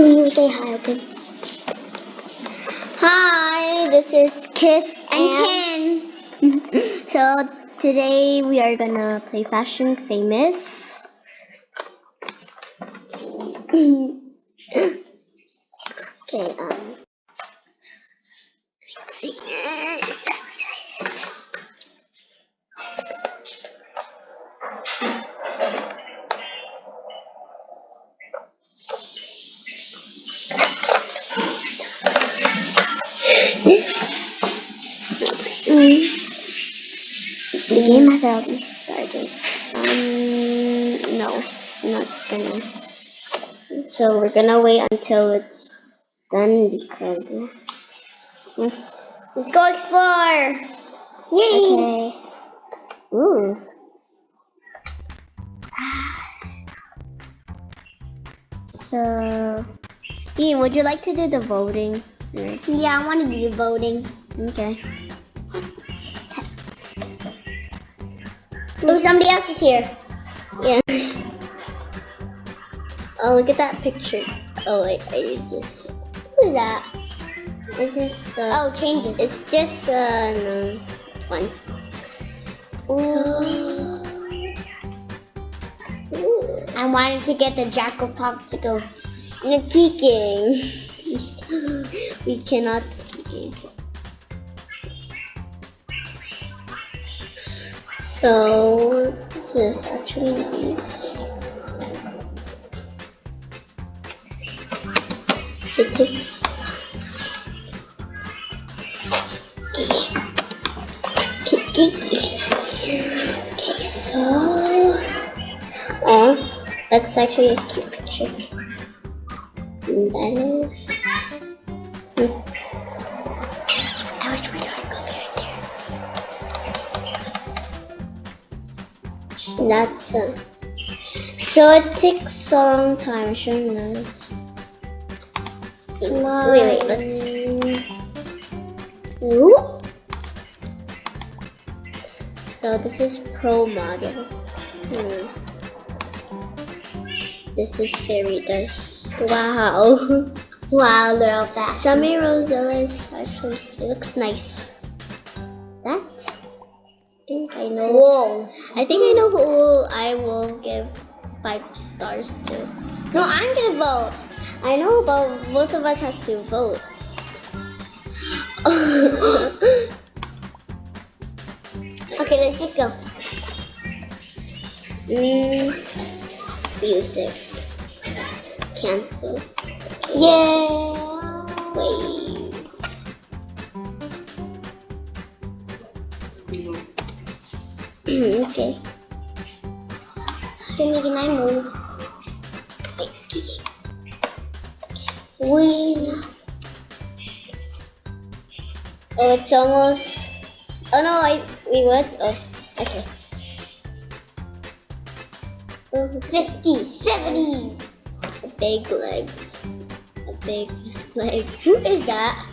Do you say hi, okay? Hi, this is Kiss and, Ken. so today we are gonna play Fashion Famous. okay, um. The game has already started. Um, no, not gonna. So we're gonna wait until it's done because. Uh, let's go explore! Yay! Okay. Ooh. So, Ian, would you like to do the voting? Yeah, I want to do the voting. Okay. Oh, somebody else is here. Yeah. Oh, look at that picture. Oh, wait, I just. Who's that? It's just. Uh, oh, changes. It's just uh, no, one. Ooh. Ooh. I wanted to get the Jackal Popsicle. No kicking. we cannot kick. So this is actually nice. It takes Okay, so oh, that's actually a cute picture. That is. Hmm. That's uh, so it takes a long time, shouldn't it? Wait, wait, let's. Ooh. So this is pro model. Hmm. This is fairy dust. Wow. wow, look at that. Sammy Rosella is actually it looks nice. That I know. Whoa. I think I know who I will give five stars to. No, I'm gonna vote. I know but both of us has to vote. Okay, let's just go. Mm, music. Cancel. Yeah. Wait. Mm, okay. Can can I move? Wait. Oh, it's almost. Oh no, I we what? Oh, okay. Oh, 50, 70. A big legs. A big leg. Who is that?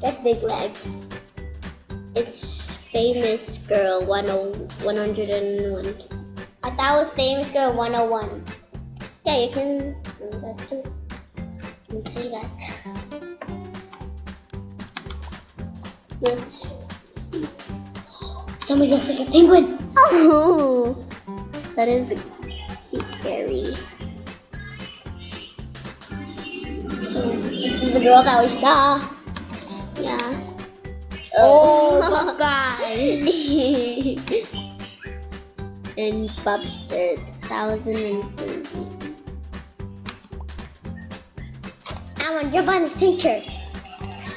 That's big legs. It's famous girl 10, 101. I thought it was famous girl 101. Yeah, you can do that too. You can see that. Let's Somebody looks like a penguin. Oh, that is a cute fairy. So this is the girl that we saw. Yeah. Oh, oh. Guy. and Bubster, 2030. I want to jump on this picture.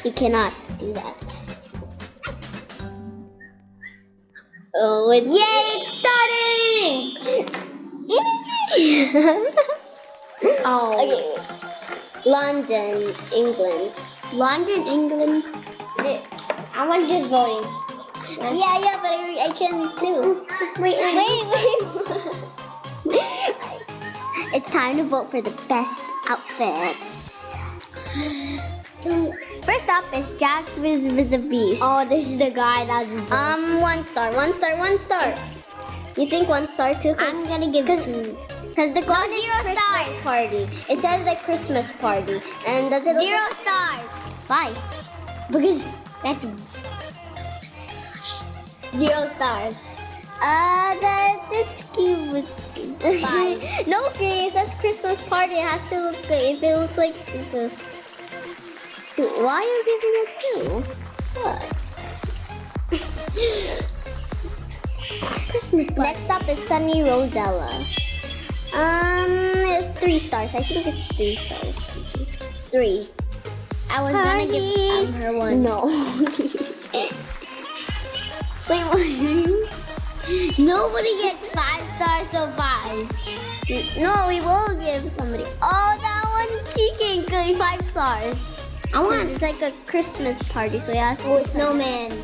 You cannot do that. Oh, it's Yay, it's starting! oh. Okay. London, England. London, England. I want to do voting. Yeah, yeah, but I, I can too. Wait, wait, wait, wait. it's time to vote for the best outfits. First up is Jack with, with the Beast. Oh, this is the guy that's um one star, one star, one star. You think one star too? I'm gonna give two. Because the No, golden zero Christmas stars. party. It says the Christmas party. And does it Zero stars. Why? Because that's zero stars. Uh, the this cube was Five. no, Grace, that's Christmas party. It has to look good. If it looks like a two, why are you giving it two? What? Christmas party. Next up is Sunny Rosella. Um, three stars. I think it's three stars. Three. I was gonna give um, her one. No. Wait, what? Nobody gets five stars so five. No, we will give somebody. Oh, that one Kiki good five stars. I want. Hmm. It's like a Christmas party, so has to. Oh, snowman.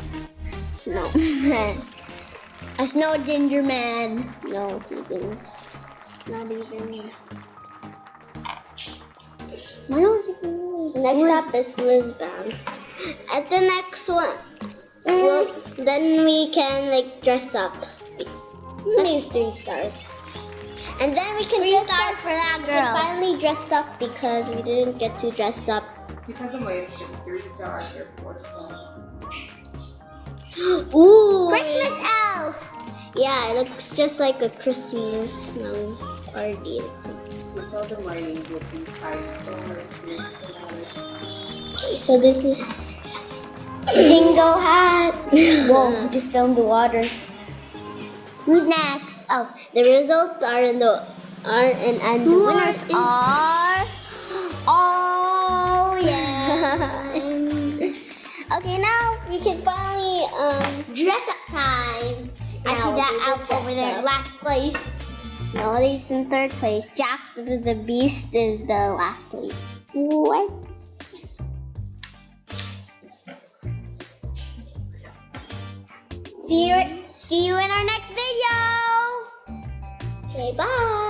Snowman. A snow ginger man. No, he Keegan's. Not even. When was it? Next up is Lisbon. At the next one, well, then we can like dress up. Hmm. Only three stars. And then we can Three dress stars up- for that girl. we can finally dress up because we didn't get to dress up. You tell them why it's just three stars or four stars. Ooh! Christmas elf. Yeah, it looks just like a Christmas snow party. You tell them why it would be five stars, three stars. Okay, so this is Dingo hat. Whoa, just fell in the water. Who's next? Oh, the results are in the are in and the winners are-. Oh yeah. okay, now we can finally um dress up time. I see that elf over there, last place. No, he's in third place. With the Beast is the last place. What? See you. See you in our next video. Okay, bye.